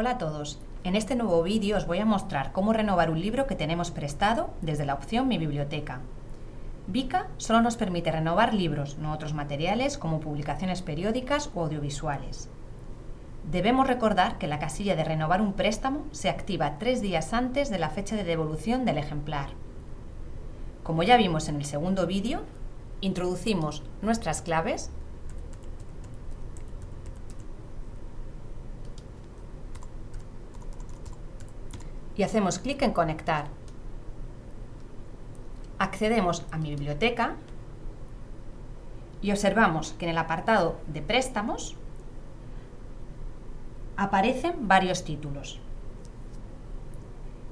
Hola a todos. En este nuevo vídeo os voy a mostrar cómo renovar un libro que tenemos prestado desde la opción Mi Biblioteca. Vika solo nos permite renovar libros, no otros materiales como publicaciones periódicas o audiovisuales. Debemos recordar que la casilla de renovar un préstamo se activa tres días antes de la fecha de devolución del ejemplar. Como ya vimos en el segundo vídeo, introducimos nuestras claves y hacemos clic en Conectar. Accedemos a mi biblioteca y observamos que en el apartado de préstamos aparecen varios títulos.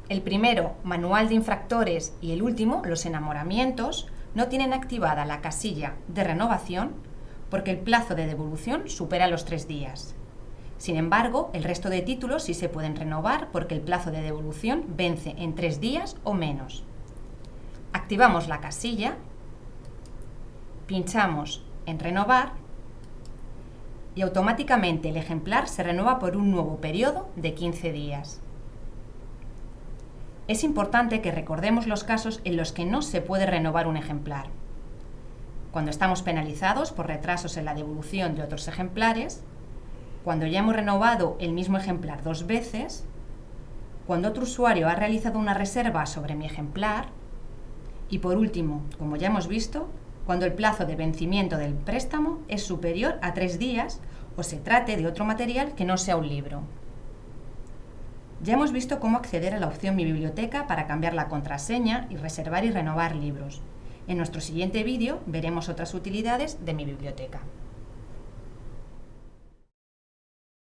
El primero, Manual de Infractores, y el último, Los Enamoramientos, no tienen activada la casilla de renovación porque el plazo de devolución supera los tres días. Sin embargo, el resto de títulos sí se pueden renovar porque el plazo de devolución vence en tres días o menos. Activamos la casilla, pinchamos en renovar y automáticamente el ejemplar se renueva por un nuevo periodo de 15 días. Es importante que recordemos los casos en los que no se puede renovar un ejemplar. Cuando estamos penalizados por retrasos en la devolución de otros ejemplares, cuando ya hemos renovado el mismo ejemplar dos veces, cuando otro usuario ha realizado una reserva sobre mi ejemplar y por último, como ya hemos visto, cuando el plazo de vencimiento del préstamo es superior a tres días o se trate de otro material que no sea un libro. Ya hemos visto cómo acceder a la opción Mi Biblioteca para cambiar la contraseña y reservar y renovar libros. En nuestro siguiente vídeo veremos otras utilidades de Mi Biblioteca.